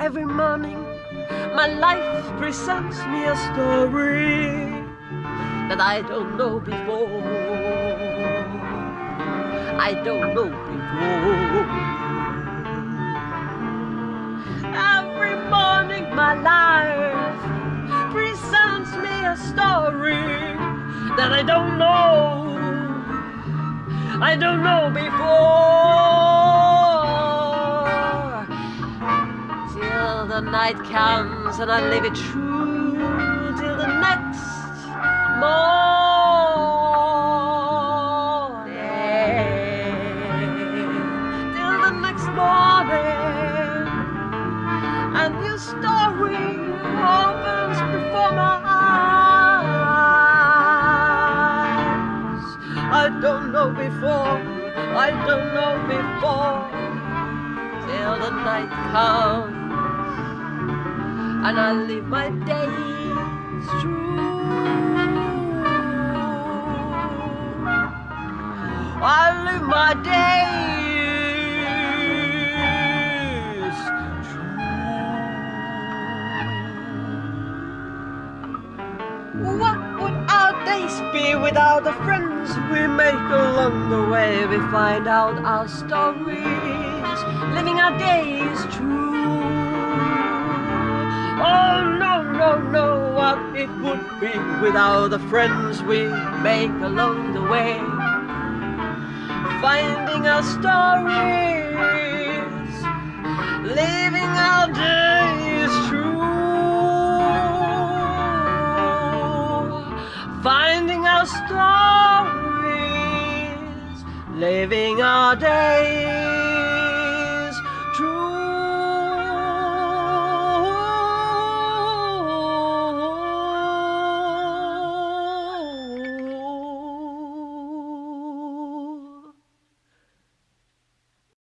Every morning, my life presents me a story that I don't know before. I don't know before. Every morning, my life presents me a story that I don't know. I don't know before. The night comes and I live it true till the next morning. Till the next morning. A new story opens before my eyes. I don't know before, I don't know before, till the night comes and I live my days through. I live my days true. What would our days be without the friends we make along the way? We find out our stories, living our days true. Being without the friends we make along the way. Finding our stories Living our days true. Finding our stories Living our days